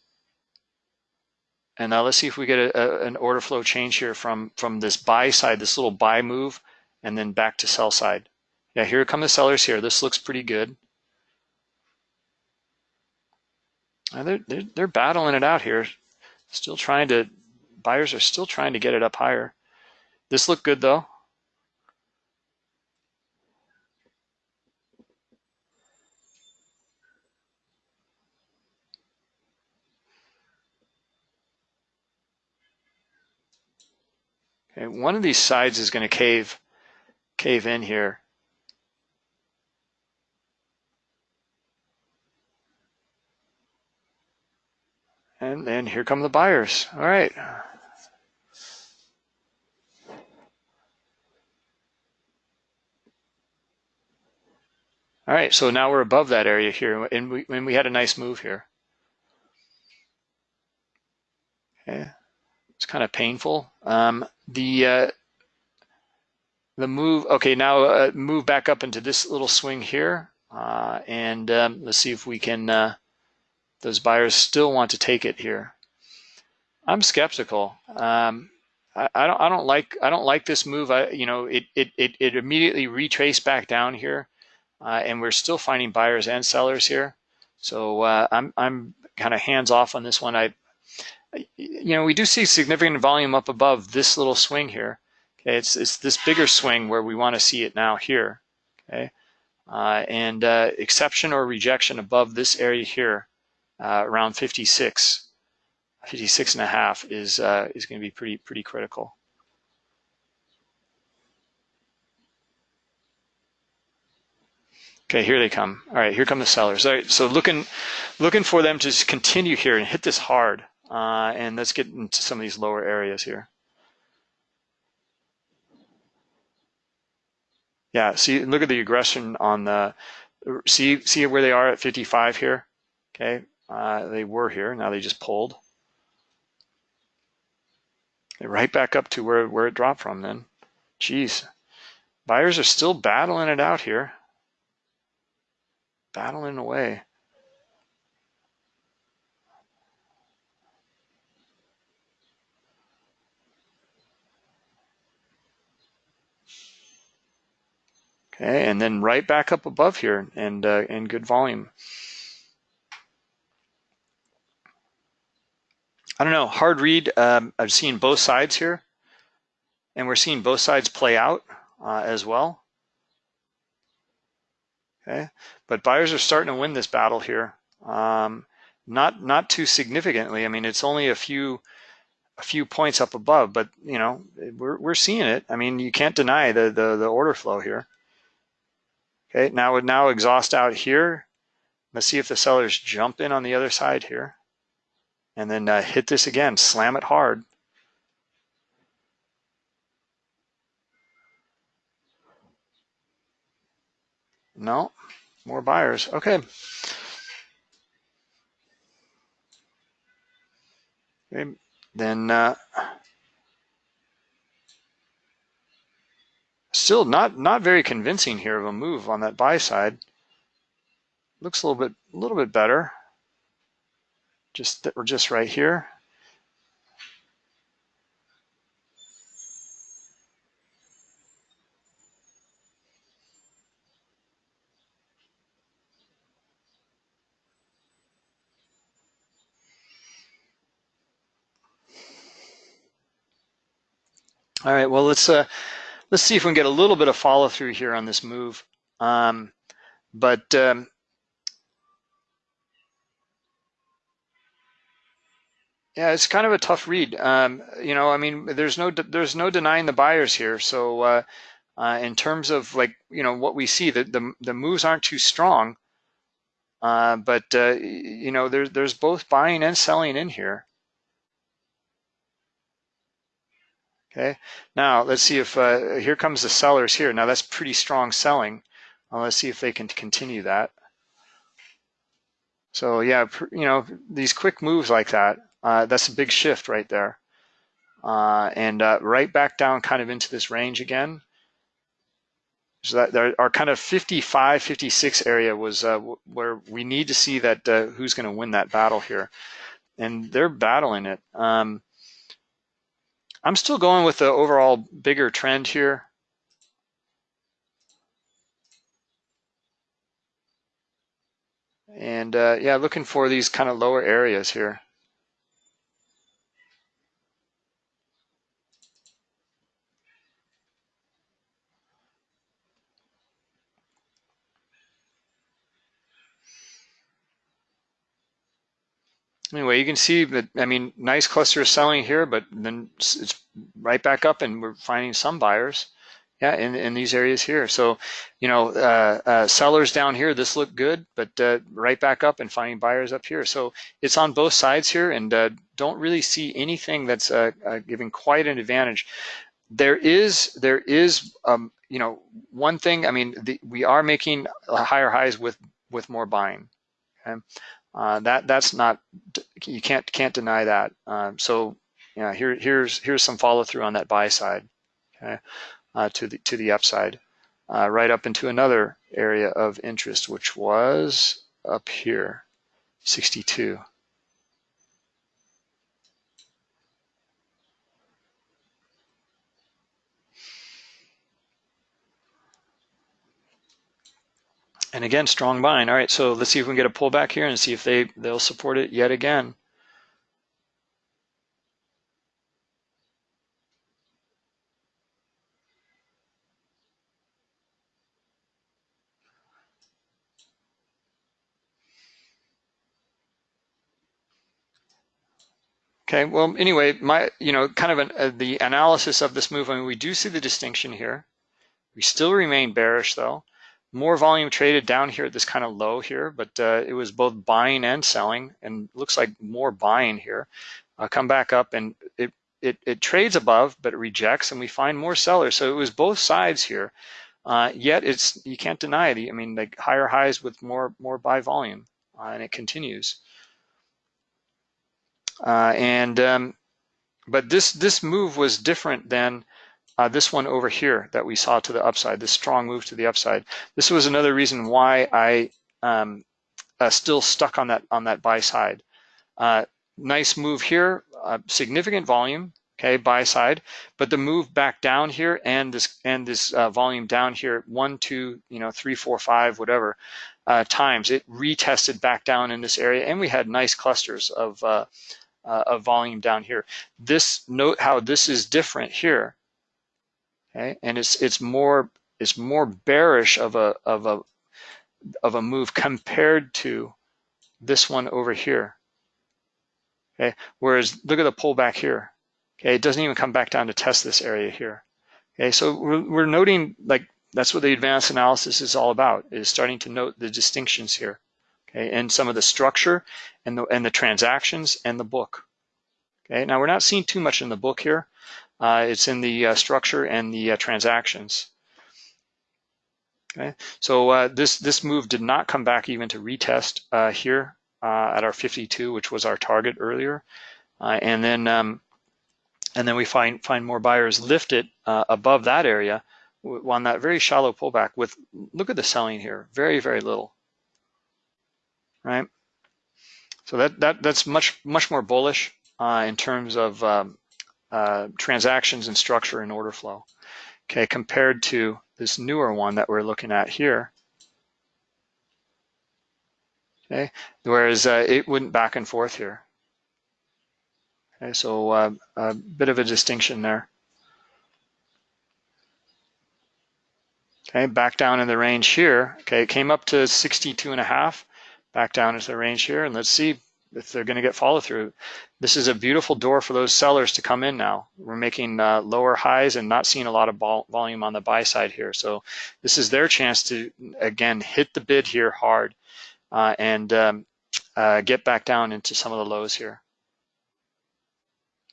And now let's see if we get a, a, an order flow change here from, from this buy side, this little buy move and then back to sell side. Yeah, here come the sellers here. This looks pretty good. And they're, they're, they're battling it out here. Still trying to, buyers are still trying to get it up higher. This looked good though. Okay, one of these sides is going to cave cave in here. And here come the buyers. All right. All right, so now we're above that area here, and we, and we had a nice move here. Okay, it's kind of painful. Um, the uh, the move, okay, now uh, move back up into this little swing here. Uh, and um, let's see if we can, uh, those buyers still want to take it here. I'm skeptical. Um, I, I, don't, I don't like, I don't like this move. I, you know, it, it, it, it immediately retraced back down here uh, and we're still finding buyers and sellers here. So uh, I'm, I'm kind of hands off on this one. I, you know, we do see significant volume up above this little swing here. Okay, it's, it's this bigger swing where we want to see it now here. Okay, uh, and uh, acceptance or rejection above this area here, uh, around 56, 56 and a half is uh, is going to be pretty pretty critical. Okay, here they come. All right, here come the sellers. All right, so looking looking for them to continue here and hit this hard. Uh, and let's get into some of these lower areas here. Yeah, see, look at the aggression on the, see, see where they are at 55 here? Okay, uh, they were here, now they just pulled. They're right back up to where, where it dropped from then. Jeez, buyers are still battling it out here. Battling away. Okay, and then right back up above here and uh, and good volume. I don't know, hard read. Um, I've seen both sides here, and we're seeing both sides play out uh, as well. Okay, but buyers are starting to win this battle here. Um, not not too significantly. I mean, it's only a few a few points up above, but you know we're we're seeing it. I mean, you can't deny the the, the order flow here. Okay, now would now exhaust out here. Let's see if the sellers jump in on the other side here, and then uh, hit this again, slam it hard. No, more buyers. Okay. Okay, then uh, still not not very convincing here of a move on that buy side. Looks a little bit a little bit better. Just that we're just right here. All right, well, let's uh, let's see if we can get a little bit of follow through here on this move. Um, but um, yeah, it's kind of a tough read. Um, you know, I mean, there's no there's no denying the buyers here. So uh, uh, in terms of like you know what we see, the the, the moves aren't too strong. Uh, but uh, you know, there's there's both buying and selling in here. Okay, now let's see if, uh, here comes the sellers here. Now that's pretty strong selling. Uh, let's see if they can continue that. So yeah, you know, these quick moves like that, uh, that's a big shift right there. Uh, and uh, right back down kind of into this range again. So that there, our kind of 55, 56 area was uh, where we need to see that uh, who's going to win that battle here. And they're battling it. Um, I'm still going with the overall bigger trend here. And uh, yeah, looking for these kind of lower areas here. Anyway, you can see that, I mean, nice cluster of selling here, but then it's right back up and we're finding some buyers. Yeah, in, in these areas here. So, you know, uh, uh, sellers down here, this looked good, but uh, right back up and finding buyers up here. So it's on both sides here and uh, don't really see anything that's uh, uh, giving quite an advantage. There is, there is, um, you know, one thing, I mean, the, we are making higher highs with, with more buying. Okay? Uh, that that's not you can't can't deny that. Um, so yeah, here here's here's some follow through on that buy side, okay, uh, to the to the upside, uh, right up into another area of interest, which was up here, 62. And again, strong buying. All right, so let's see if we can get a pullback here and see if they, they'll support it yet again. Okay, well, anyway, my, you know, kind of an, uh, the analysis of this move, I mean, we do see the distinction here. We still remain bearish though more volume traded down here at this kind of low here, but uh, it was both buying and selling and looks like more buying here. Uh, come back up and it, it, it trades above, but it rejects and we find more sellers. So it was both sides here. Uh, yet it's you can't deny it. I mean, like higher highs with more more buy volume, uh, and it continues. Uh, and um, but this this move was different than uh, this one over here that we saw to the upside, this strong move to the upside. This was another reason why I um, uh, still stuck on that on that buy side. Uh, nice move here, uh, significant volume, okay, buy side, but the move back down here and this and this uh, volume down here, one, two, you know, three, four, five, whatever uh, times, it retested back down in this area, and we had nice clusters of of volume down here. This note how this is different here, okay, and it's it's more it's more bearish of a of a of a move compared to this one over here. Okay, whereas look at the pullback here. Okay, it doesn't even come back down to test this area here. Okay, so we're, we're noting like that's what the advanced analysis is all about, is starting to note the distinctions here. Okay, and some of the structure and the and the transactions and the book. Okay, now we're not seeing too much in the book here. Uh, it's in the uh, structure and the uh, transactions. Okay, so this this move did not come back even to retest here at our 52, which was our target earlier, and then um, and then we find find more buyers lift it uh, above that area on that very shallow pullback with look at the selling here very very little. Right? So that that that's much much more bullish uh, in terms of um, uh, transactions and structure and order flow okay compared to this newer one that we're looking at here okay whereas uh, it went back and forth here Okay, so uh, a bit of a distinction there. Okay, back down in the range here. Okay, it came up to 62 and a half, back down into the range here, and let's see if they're going to get follow through. This is a beautiful door for those sellers to come in now. We're making uh, lower highs and not seeing a lot of volume on the buy side here. So this is their chance to, again, hit the bid here hard uh, and um, uh, get back down into some of the lows here.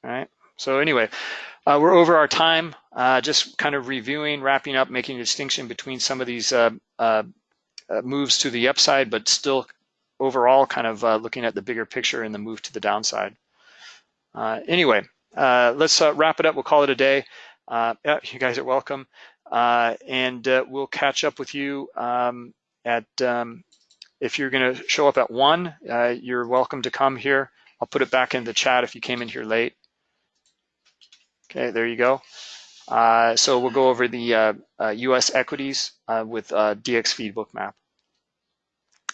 All right. So anyway, uh, we're over our time. Uh, just kind of reviewing, wrapping up, making a distinction between some of these uh, uh, uh moves to the upside, but still overall kind of uh, looking at the bigger picture and the move to the downside. anyway, let's wrap it up. We'll call it a day. yeah, you guys are welcome. and we'll catch up with you um, at, um, if you're going to show up at one, you're welcome to come here. I'll put it back in the chat if you came in here late. Okay, there you go. Uh, so we'll go over the uh, uh, US equities uh, with uh, DXFeed Bookmap.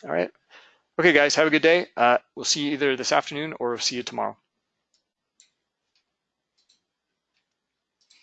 All right. Okay, guys, have a good day. Uh, we'll see you either this afternoon or we'll see you tomorrow.